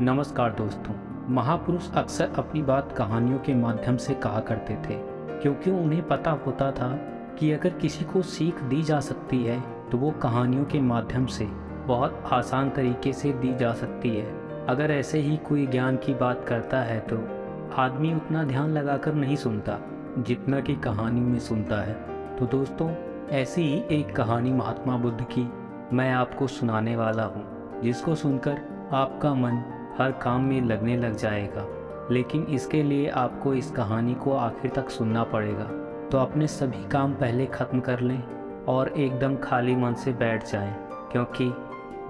नमस्कार दोस्तों, महापुरुष अक्सर अपनी बात कहानियों के माध्यम से कहा करते थे, क्योंकि उन्हें पता होता था कि अगर किसी को सीख दी जा सकती है तो वो कहानियों के माध्यम से बहुत आसान तरीके से दी जा सकती है। अगर ऐसे ही कोई ज्ञान की बात करता है तो आदमी उतना ध्यान लगाकर नहीं सुनता, जितना कि कहानी में सुनता है। तो दोस्तों, ऐसी ही एक कहानी महात्मा बुद्ध की मैं आपको सुनाने वाला हूँ, जिसको सुनकर आपका मन हर काम में लगने लग जाएगा। लेकिन इसके लिए आपको इस कहानी को आखिर तक सुनना पड़ेगा। तो अपने सभी काम पहले ख़त्म कर लें और एकदम खाली मन से बैठ जाएँ, क्योंकि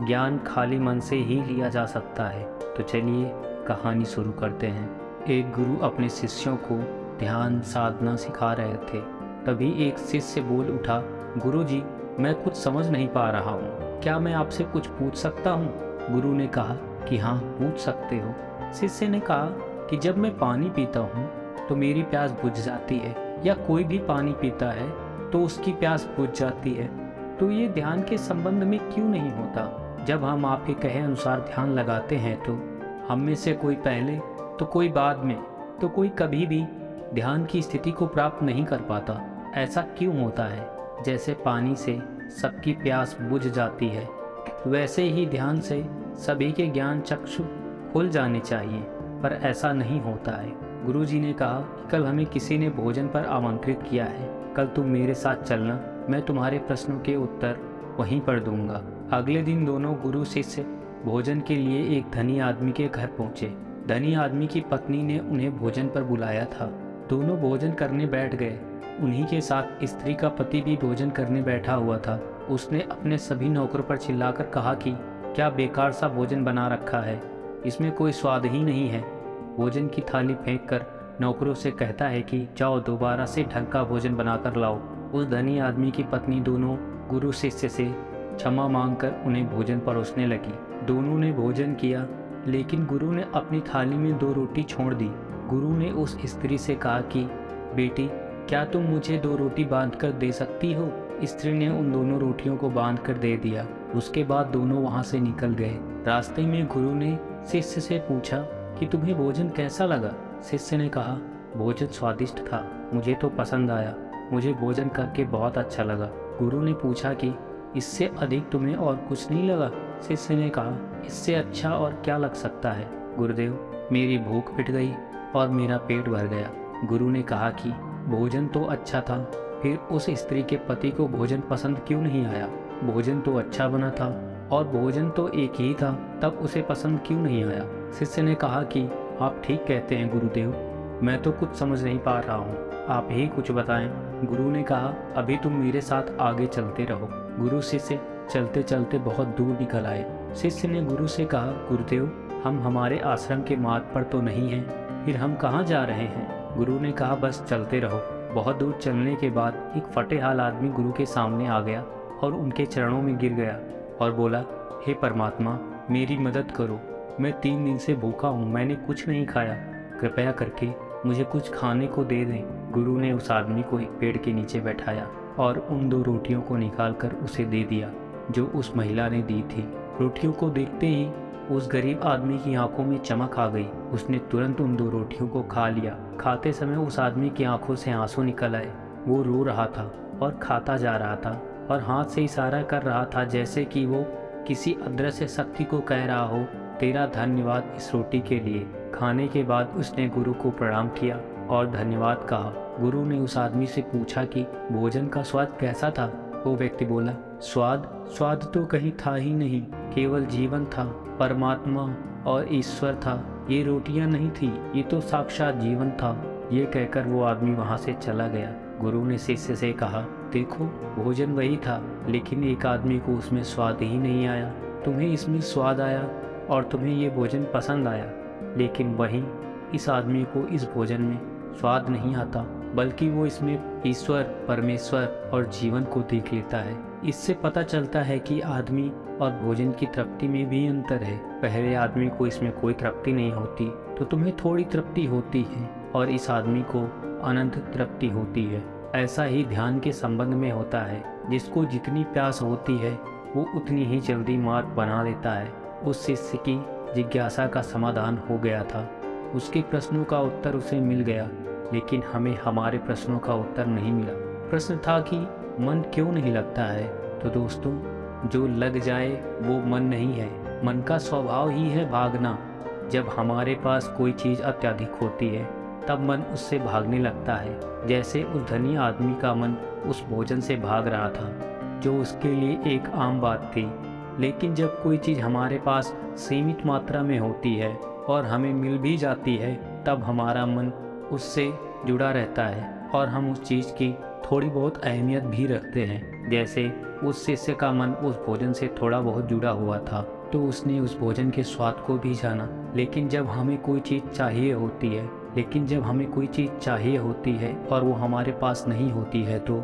ज्ञान खाली मन से ही लिया जा सकता है। तो चलिए कहानी शुरू करते हैं। एक गुरु अपने शिष्यों को ध्यान साधना सिखा रहे थे। तभी एक शिष्य बोल उठा गुरु जी मैं कुछ समझ नहीं पा रहा हूँ। क्या मैं आपसे कुछ पूछ सकता हूँ? गुरु ने कहा कि हाँ पूछ सकते हो। शिष्य ने कहा कि जब मैं पानी पीता हूँ तो मेरी प्यास बुझ जाती है, या कोई भी पानी पीता है तो उसकी प्यास बुझ जाती है। तो ये ध्यान के संबंध में क्यों नहीं होता? जब हम आपके कहे अनुसार ध्यान लगाते हैं तो हम में से कोई पहले तो कोई बाद में तो कोई कभी भी ध्यान की स्थिति को प्राप्त नहीं कर पाता। ऐसा क्यों होता है? जैसे पानी से सबकी प्यास बुझ जाती है। वैसे ही ध्यान से सभी के ज्ञान चक्षु खुल जाने चाहिए, पर ऐसा नहीं होता है। गुरुजी ने कहा कि कल हमें किसी ने भोजन पर आमंत्रित किया है। कल तुम मेरे साथ चलना, मैं तुम्हारे प्रश्नों के उत्तर वहीं पर दूँगा। अगले दिन दोनों गुरु शिष्य भोजन के लिए एक धनी आदमी के घर पहुँचे। धनी आदमी की पत्नी ने उन्हें भोजन पर बुलाया था। दोनों भोजन करने बैठ गए। उन्हीं के साथ स्त्री का पति भी भोजन करने बैठा हुआ था। उसने अपने सभी नौकरों पर चिल्लाकर कहा कि, क्या बेकार सा भोजन बना रखा है। इसमें कोई स्वाद ही नहीं है। भोजन की थाली फेंक कर नौकरों से कहता है कि, जाओ दोबारा से ढंग का भोजन बनाकर लाओ। उस धनी आदमी की पत्नी दोनों गुरु शिष्य से क्षमा मांगकर उन्हें भोजन परोसने लगी। दोनों ने भोजन किया, लेकिन गुरु ने अपनी थाली में दो रोटी छोड़ दी। गुरु ने उस स्त्री से कहा कि, बेटी, क्या तुम मुझे दो रोटी बाँध कर दे सकती हो? स्त्री ने उन दोनों रोटियों को बाँध कर दे दिया। उसके बाद दोनों वहाँ से निकल गए। रास्ते में गुरु ने शिष्य से पूछा कि तुम्हें भोजन कैसा लगा? शिष्य ने कहा, भोजन स्वादिष्ट था। मुझे तो पसंद आया। मुझे भोजन करके बहुत अच्छा लगा। गुरु ने पूछा कि, इससे अधिक तुम्हें और कुछ नहीं लगा? शिष्य ने कहा, इससे अच्छा और क्या लग सकता है? गुरुदेव, मेरी भूख पिट गई और मेरा पेट भर गया। गुरु ने कहा कि, भोजन तो अच्छा था फिर उस स्त्री के पति को भोजन पसंद क्यों नहीं आया? भोजन तो अच्छा बना था, और भोजन तो एक ही था, तब उसे पसंद क्यों नहीं आया? शिष्य ने कहा कि, आप ठीक कहते हैं, गुरुदेव। मैं तो कुछ समझ नहीं पा रहा हूँ। आप ही कुछ बताएँ। गुरु ने कहा, अभी तुम मेरे साथ आगे चलते रहो। गुरु शिष्य चलते चलते बहुत दूर निकल आए। शिष्य ने गुरु से कहा, गुरुदेव, हम हमारे आश्रम के मार्ग पर तो नहीं हैं, फिर हम कहाँ जा रहे हैं? गुरु ने कहा, बस चलते रहो। बहुत दूर चलने के बाद एक फटे हाल आदमी गुरु के सामने आ गया और उनके चरणों में गिर गया और बोला, हे परमात्मा, मेरी मदद करो। मैं तीन दिन से भूखा हूँ, मैंने कुछ नहीं खाया। कृपया करके मुझे कुछ खाने को दे दें। गुरु ने उस आदमी को एक पेड़ के नीचे बैठाया और उन दो रोटियों को निकालकर उसे दे दिया, जो उस महिला ने दी थी। रोटियों को देखते ही उस गरीब आदमी की आँखों में चमक आ गई। उसने तुरंत उन दो रोटियों को खा लिया। खाते समय उस आदमी की आँखों से आँसू निकल आए। वो रो रहा था और खाता जा रहा था और हाथ से इशारा कर रहा था जैसे कि वो किसी अदृश्य शक्ति को कह रहा हो, तेरा धन्यवाद इस रोटी के लिए। खाने के बाद उसने गुरु को प्रणाम किया और धन्यवाद कहा। गुरु ने उस आदमी से पूछा कि, भोजन का स्वाद कैसा था? वो व्यक्ति बोला, स्वाद? स्वाद तो कहीं था ही नहीं। केवल जीवन था, परमात्मा और ईश्वर था। ये रोटियाँ नहीं थी, ये तो साक्षात जीवन था। ये कहकर वो आदमी वहाँ से चला गया। गुरु ने शिष्य से कहा, देखो, भोजन वही था, लेकिन एक आदमी को उसमें स्वाद ही नहीं आया। तुम्हें इसमें स्वाद आया और तुम्हें ये भोजन पसंद आया, लेकिन वहीं इस आदमी को इस भोजन में स्वाद नहीं आता। बल्कि वो इसमें ईश्वर, परमेश्वर और जीवन को देख लेता है। इससे पता चलता है कि आदमी और भोजन की तृप्ति में भी अंतर है। पहले आदमी को इसमें कोई तृप्ति नहीं होती तो तुम्हें थोड़ी तृप्ति होती है और इस आदमी को अनंत तृप्ति होती है। ऐसा ही ध्यान के संबंध में होता है, जिसको जितनी प्यास होती है, वो उतनी ही जल्दी मार्ग बना लेता है। उस शिष्य की जिज्ञासा का समाधान हो गया था। उसके प्रश्नों का उत्तर उसे मिल गया। लेकिन हमें हमारे प्रश्नों का उत्तर नहीं मिला। प्रश्न था कि, मन क्यों नहीं लगता है? तो दोस्तों, जो लग जाए, वो मन नहीं है। मन का स्वभाव ही है भागना। जब हमारे पास कोई चीज़ अत्याधिक होती है, तब मन उससे भागने लगता है। जैसे उस धनी आदमी का मन उस भोजन से भाग रहा था, जो उसके लिए एक आम बात थी। लेकिन जब कोई चीज़ हमारे पास सीमित मात्रा में होती है और हमें मिल भी जाती है, तब हमारा मन उससे जुड़ा रहता है और हम उस चीज़ की थोड़ी बहुत अहमियत भी रखते हैं। जैसे उस शिष्य का मन उस भोजन से थोड़ा बहुत जुड़ा हुआ था तो उसने उस भोजन के स्वाद को भी जाना। लेकिन जब हमें कोई चीज़ चाहिए होती है, लेकिन जब हमें कोई चीज़ चाहिए होती है और वो हमारे पास नहीं होती है तो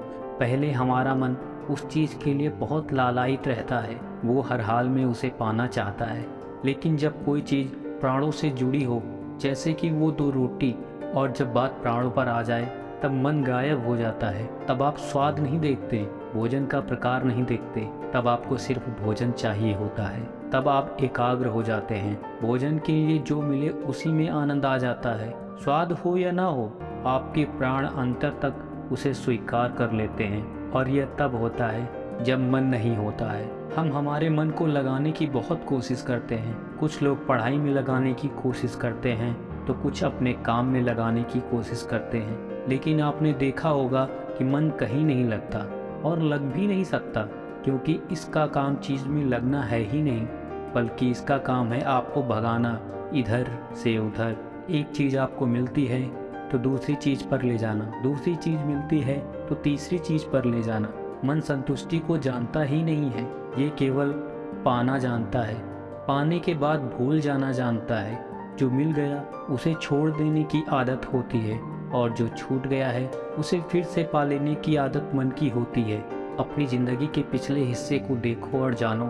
पहले हमारा मन उस चीज़ के लिए बहुत लालायित रहता है। वो हर हाल में उसे पाना चाहता है। लेकिन जब कोई चीज़ प्राणों से जुड़ी हो, जैसे कि वो दो रोटी और जब बात प्राणों पर आ जाए, तब मन गायब हो जाता है। तब आप स्वाद नहीं देखते, भोजन का प्रकार नहीं देखते। तब आपको सिर्फ़ भोजन चाहिए होता है। तब आप एकाग्र हो जाते हैं। भोजन के लिए जो मिले, उसी में आनंद आ जाता है। स्वाद हो या ना हो, आपके प्राण अंतर तक उसे स्वीकार कर लेते हैं और यह तब होता है, जब मन नहीं होता है। हम हमारे मन को लगाने की बहुत कोशिश करते हैं। कुछ लोग पढ़ाई में लगाने की कोशिश करते हैं। तो कुछ अपने काम में लगाने की कोशिश करते हैं। लेकिन आपने देखा होगा कि मन कहीं नहीं लगता और लग भी नहीं सकता, क्योंकि इसका काम चीज़ में लगना है ही नहीं, बल्कि इसका काम है आपको भगाना, इधर से उधर। एक चीज़ आपको मिलती है तो दूसरी चीज़ पर ले जाना। दूसरी चीज़ मिलती है तो तीसरी चीज़ पर ले जाना। मन संतुष्टि को जानता ही नहीं है, ये केवल पाना जानता है। पाने के बाद भूल जाना जानता है। जो मिल गया उसे छोड़ देने की आदत होती है और जो छूट गया है उसे फिर से पा लेने की आदत मन की होती है। अपनी ज़िंदगी के पिछले हिस्से को देखो और जानो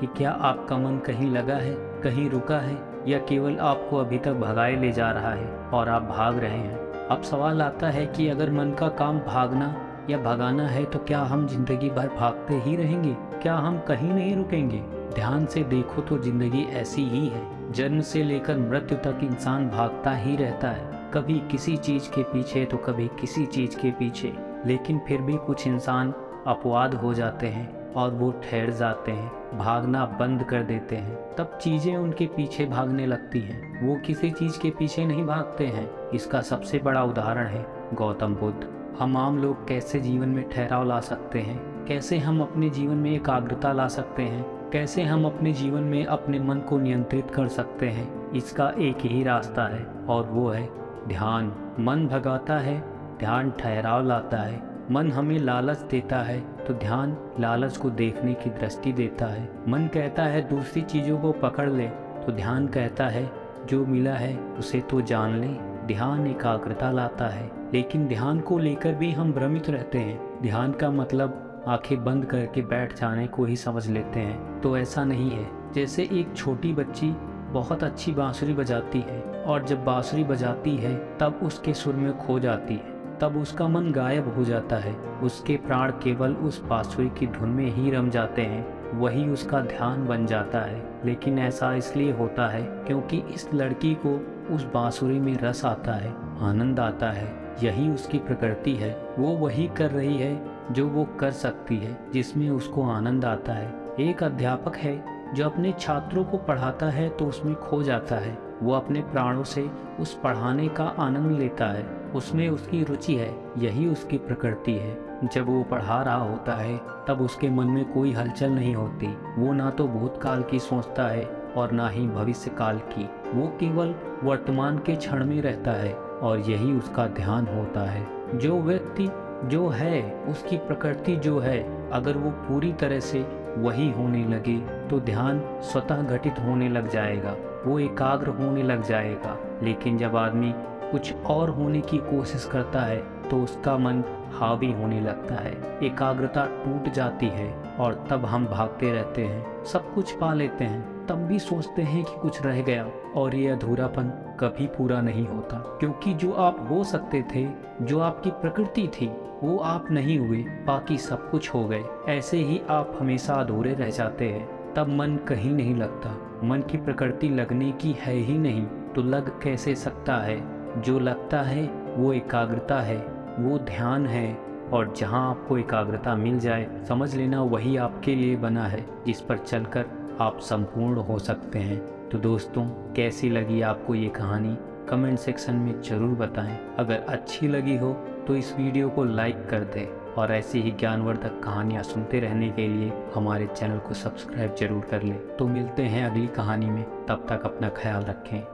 कि क्या आपका मन कहीं लगा है, कहीं रुका है या केवल आपको अभी तक भगाए ले जा रहा है और आप भाग रहे हैं। अब सवाल आता है कि अगर मन का काम भागना या भगाना है तो क्या हम ज़िंदगी भर भागते ही रहेंगे? क्या हम कहीं नहीं रुकेंगे? ध्यान से देखो तो ज़िंदगी ऐसी ही है। जन्म से लेकर मृत्यु तक इंसान भागता ही रहता है। कभी किसी चीज़ के पीछे तो कभी किसी चीज़ के पीछे। लेकिन फिर भी कुछ इंसान अपवाद हो जाते हैं और वो ठहर जाते हैं, भागना बंद कर देते हैं। तब चीज़ें उनके पीछे भागने लगती हैं। वो किसी चीज़ के पीछे नहीं भागते हैं। इसका सबसे बड़ा उदाहरण है गौतम बुद्ध। हम आम लोग कैसे जीवन में ठहराव ला सकते हैं? कैसे हम अपने जीवन में एकाग्रता ला सकते हैं? कैसे हम अपने जीवन में अपने मन को नियंत्रित कर सकते हैं, इसका एक ही रास्ता है, और वो है ध्यान। मन भगाता है, ध्यान ठहराव लाता है। मन हमें लालच देता है तो ध्यान लालच को देखने की दृष्टि देता है। मन कहता है, दूसरी चीज़ों को पकड़ ले। तो ध्यान कहता है, जो मिला है, उसे तो जान ले। ध्यान एकाग्रता लाता है, लेकिन ध्यान को लेकर भी हम भ्रमित रहते हैं। ध्यान का मतलब आँखें बंद करके बैठ जाने को ही समझ लेते हैं। तो ऐसा नहीं है। जैसे एक छोटी बच्ची बहुत अच्छी बांसुरी बजाती है और जब बांसुरी बजाती है, तब उसके सुर में खो जाती है। तब उसका मन गायब हो जाता है। उसके प्राण केवल उस बांसुरी की धुन में ही रम जाते हैं। वही उसका ध्यान बन जाता है। लेकिन ऐसा इसलिए होता है क्योंकि इस लड़की को उस बांसुरी में रस आता है, आनंद आता है। यही उसकी प्रकृति है। वो वही कर रही है जो वो कर सकती है, जिसमें उसको आनंद आता है। एक अध्यापक है, जो अपने छात्रों को पढ़ाता है तो उसमें खो जाता है। वो अपने प्राणों से उस पढ़ाने का आनंद लेता है। उसमें उसकी रुचि है, यही उसकी प्रकृति है। जब वो पढ़ा रहा होता है, तब उसके मन में कोई हलचल नहीं होती। वो ना तो भूतकाल की सोचता है और ना ही भविष्य काल की। वो केवल वर्तमान के क्षण में रहता है और यही उसका ध्यान होता है। जो व्यक्ति जो है, उसकी प्रकृति जो है, अगर वो पूरी तरह से वही होने लगे तो ध्यान स्वतः घटित होने लग जाएगा, वो एकाग्र होने लग जाएगा। लेकिन जब आदमी कुछ और होने की कोशिश करता है तो उसका मन हावी होने लगता है। एकाग्रता टूट जाती है और तब हम भागते रहते हैं। सब कुछ पा लेते हैं। तब भी सोचते हैं कि कुछ रह गया और ये अधूरापन कभी पूरा नहीं होता। क्योंकि जो आप हो सकते थे, जो आपकी प्रकृति थी, वो आप नहीं हुए। बाकी सब कुछ हो गए। ऐसे ही आप हमेशा अधूरे रह जाते हैं। तब मन कहीं नहीं लगता। मन की प्रकृति लगने की है ही नहीं। तो लग कैसे सकता है? जो लगता है वो एकाग्रता है, वो ध्यान है और जहाँ आपको एकाग्रता मिल जाए, समझ लेना वही आपके लिए बना है, जिस पर चलकर आप संपूर्ण हो सकते हैं। तो दोस्तों, कैसी लगी आपको ये कहानी? कमेंट सेक्शन में ज़रूर बताएँ। अगर अच्छी लगी हो तो इस वीडियो को लाइक कर दें और ऐसी ही ज्ञानवर्धक कहानियाँ सुनते रहने के लिए हमारे चैनल को सब्सक्राइब ज़रूर कर लें। तो मिलते हैं अगली कहानी में। तब तक अपना ख्याल रखें।